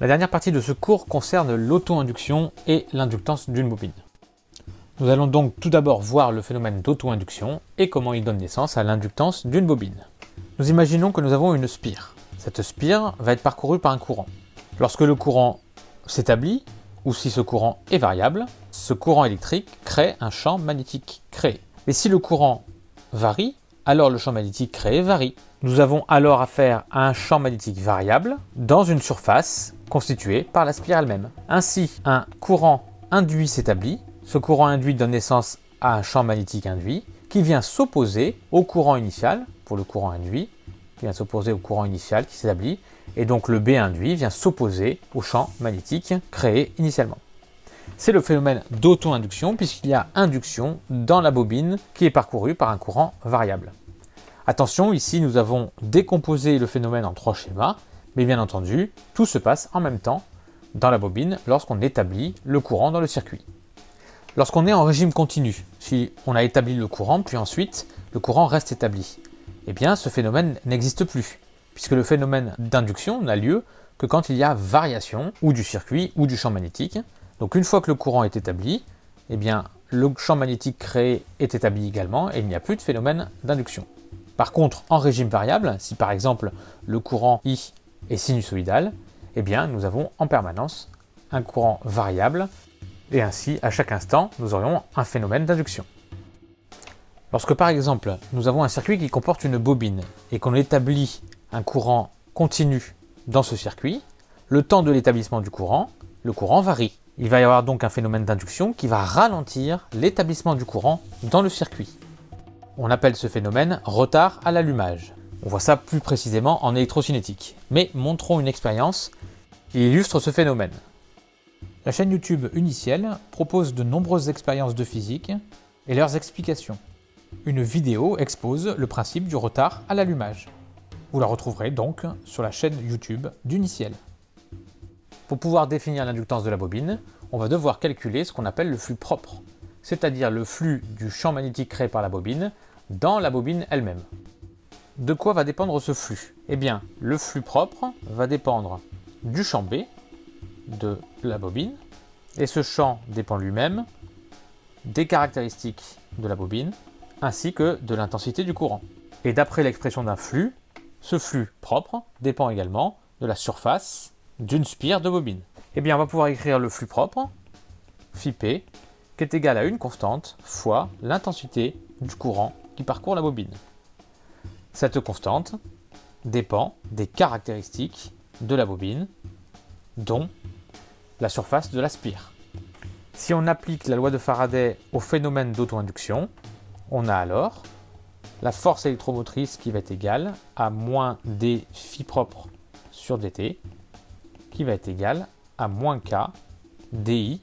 La dernière partie de ce cours concerne l'auto-induction et l'inductance d'une bobine. Nous allons donc tout d'abord voir le phénomène d'auto-induction et comment il donne naissance à l'inductance d'une bobine. Nous imaginons que nous avons une spire. Cette spire va être parcourue par un courant. Lorsque le courant s'établit, ou si ce courant est variable, ce courant électrique crée un champ magnétique créé. Et si le courant varie, alors le champ magnétique créé varie. Nous avons alors affaire à un champ magnétique variable dans une surface constituée par la spire elle-même. Ainsi, un courant induit s'établit. Ce courant induit donne naissance à un champ magnétique induit qui vient s'opposer au courant initial, pour le courant induit, qui vient s'opposer au courant initial qui s'établit, et donc le B induit vient s'opposer au champ magnétique créé initialement. C'est le phénomène d'auto-induction puisqu'il y a induction dans la bobine qui est parcourue par un courant variable. Attention, ici nous avons décomposé le phénomène en trois schémas, mais bien entendu, tout se passe en même temps dans la bobine lorsqu'on établit le courant dans le circuit. Lorsqu'on est en régime continu, si on a établi le courant, puis ensuite le courant reste établi, eh bien ce phénomène n'existe plus, puisque le phénomène d'induction n'a lieu que quand il y a variation ou du circuit ou du champ magnétique, donc une fois que le courant est établi, eh bien, le champ magnétique créé est établi également et il n'y a plus de phénomène d'induction. Par contre, en régime variable, si par exemple le courant I est sinusoïdal, eh bien nous avons en permanence un courant variable et ainsi à chaque instant nous aurions un phénomène d'induction. Lorsque par exemple nous avons un circuit qui comporte une bobine et qu'on établit un courant continu dans ce circuit, le temps de l'établissement du courant, le courant varie. Il va y avoir donc un phénomène d'induction qui va ralentir l'établissement du courant dans le circuit. On appelle ce phénomène retard à l'allumage. On voit ça plus précisément en électrocinétique. Mais montrons une expérience qui illustre ce phénomène. La chaîne YouTube Uniciel propose de nombreuses expériences de physique et leurs explications. Une vidéo expose le principe du retard à l'allumage. Vous la retrouverez donc sur la chaîne YouTube d'Uniciel. Pour pouvoir définir l'inductance de la bobine, on va devoir calculer ce qu'on appelle le flux propre, c'est-à-dire le flux du champ magnétique créé par la bobine dans la bobine elle-même. De quoi va dépendre ce flux? Eh bien, le flux propre va dépendre du champ B de la bobine, et ce champ dépend lui-même des caractéristiques de la bobine, ainsi que de l'intensité du courant. Et d'après l'expression d'un flux, ce flux propre dépend également de la surface d'une spire de bobine. Eh bien, on va pouvoir écrire le flux propre, phi qui est égal à une constante fois l'intensité du courant qui parcourt la bobine. Cette constante dépend des caractéristiques de la bobine, dont la surface de la spire. Si on applique la loi de Faraday au phénomène d'auto-induction, on a alors la force électromotrice qui va être égale à moins d phi propre sur dt, qui va être égal à moins k di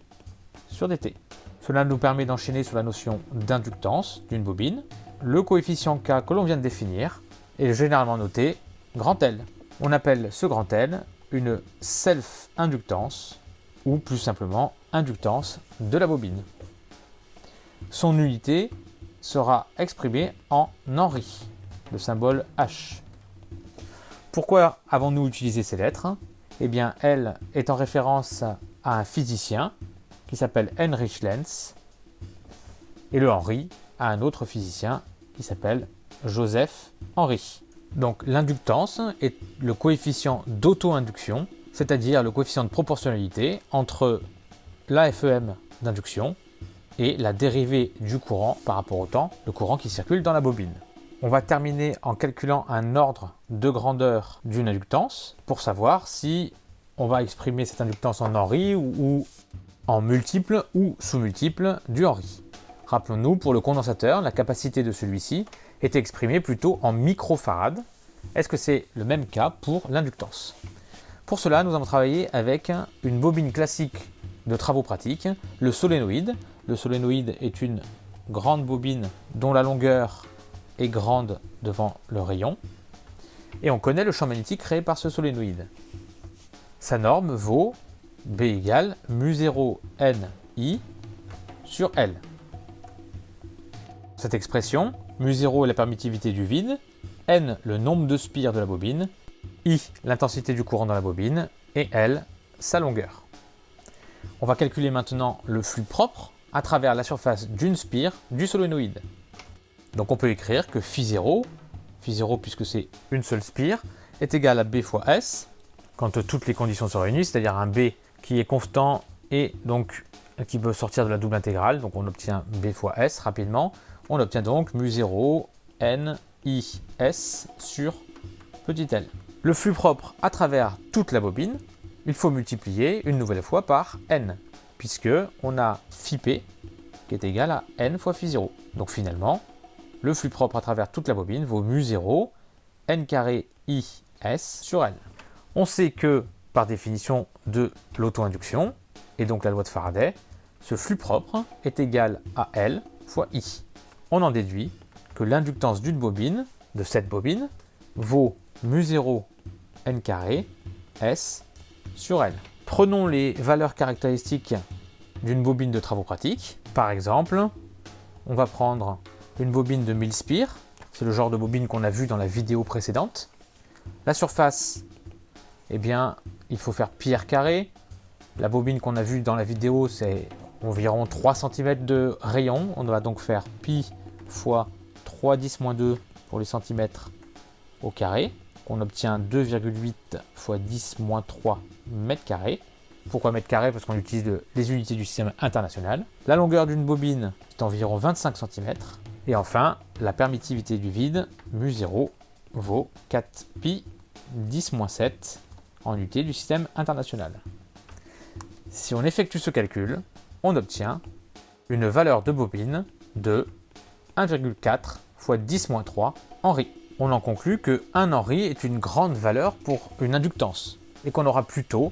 sur dt. Cela nous permet d'enchaîner sur la notion d'inductance d'une bobine. Le coefficient k que l'on vient de définir est généralement noté grand L. On appelle ce grand L une self-inductance ou plus simplement inductance de la bobine. Son unité sera exprimée en Henry, le symbole H. Pourquoi avons-nous utilisé ces lettres? Eh bien, elle est en référence à un physicien qui s'appelle Heinrich Lenz, et le Henri à un autre physicien qui s'appelle Joseph Henry. Donc l'inductance est le coefficient d'auto-induction, c'est-à-dire le coefficient de proportionnalité entre l'AFEM d'induction et la dérivée du courant par rapport au temps, le courant qui circule dans la bobine. On va terminer en calculant un ordre de grandeur d'une inductance pour savoir si on va exprimer cette inductance en Henry ou, en multiple ou sous-multiple du Henry. Rappelons-nous, pour le condensateur, la capacité de celui-ci est exprimée plutôt en microfarad. Est-ce que c'est le même cas pour l'inductance? Pour cela, nous allons travailler avec une bobine classique de travaux pratiques, le solénoïde. Le solénoïde est une grande bobine dont la longueur est grande devant le rayon. Et on connaît le champ magnétique créé par ce solénoïde. Sa norme vaut B égale mu0 ni sur L. Cette expression, mu0 est la permittivité du vide, n le nombre de spires de la bobine, i l'intensité du courant dans la bobine, et L sa longueur. On va calculer maintenant le flux propre à travers la surface d'une spire du solénoïde. Donc on peut écrire que phi0, phi0 puisque c'est une seule spire, est égal à b fois s, quand toutes les conditions sont réunies, c'est-à-dire un b qui est constant et donc qui peut sortir de la double intégrale, donc on obtient b fois s rapidement, on obtient donc mu0 n i s sur petit l. Le flux propre à travers toute la bobine, il faut multiplier une nouvelle fois par n, puisque on a phi qui est égal à n fois phi 0. Donc finalement, le flux propre à travers toute la bobine vaut mu0 n carré i s sur n. On sait que, par définition de l'auto-induction, et donc la loi de Faraday, ce flux propre est égal à L fois I. On en déduit que l'inductance d'une bobine, de cette bobine, vaut mu0 n carré S sur L. Prenons les valeurs caractéristiques d'une bobine de travaux pratiques. Par exemple, on va prendre une bobine de 1000 spires, c'est le genre de bobine qu'on a vu dans la vidéo précédente. La surface, eh bien, il faut faire pi r carré. La bobine qu'on a vue dans la vidéo, c'est environ 3 cm de rayon. On va donc faire pi fois 3 10 2 pour les centimètres au carré. On obtient 2,8 fois 10 3 mètres carrés. Pourquoi mètre carré Parce qu'on utilise les unités du système international. La longueur d'une bobine est environ 25 cm. Et enfin, la permittivité du vide, mu0, vaut 4 pi 10 7 en unité du système international. Si on effectue ce calcul, on obtient une valeur de bobine de 1,4 fois 10 3 Henri. On en conclut que 1 Henri est une grande valeur pour une inductance et qu'on aura plutôt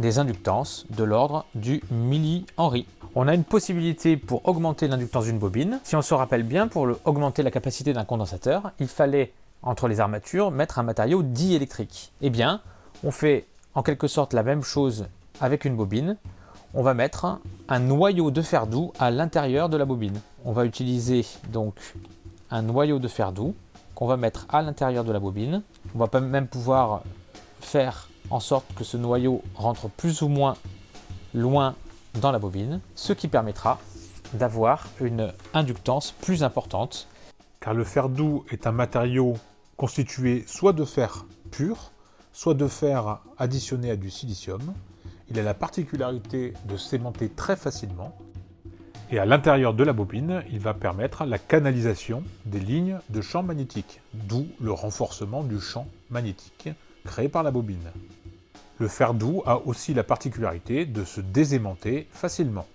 des inductances de l'ordre du milli-Henri. On a une possibilité pour augmenter l'inductance d'une bobine. Si on se rappelle bien, pour augmenter la capacité d'un condensateur, il fallait, entre les armatures, mettre un matériau diélectrique. Eh bien, on fait en quelque sorte la même chose avec une bobine. On va mettre un noyau de fer doux à l'intérieur de la bobine. On va utiliser donc un noyau de fer doux qu'on va mettre à l'intérieur de la bobine. On va même pouvoir faire en sorte que ce noyau rentre plus ou moins loin dans la bobine, ce qui permettra d'avoir une inductance plus importante. Car le fer doux est un matériau constitué soit de fer pur, soit de fer additionné à du silicium. Il a la particularité de s'aimanter très facilement. Et à l'intérieur de la bobine, il va permettre la canalisation des lignes de champ magnétique, d'où le renforcement du champ magnétique créé par la bobine. Le fer doux a aussi la particularité de se désaimanter facilement.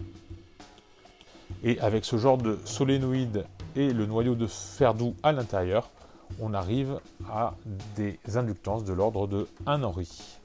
Et avec ce genre de solénoïde et le noyau de fer doux à l'intérieur, on arrive à des inductances de l'ordre de 1 Henri.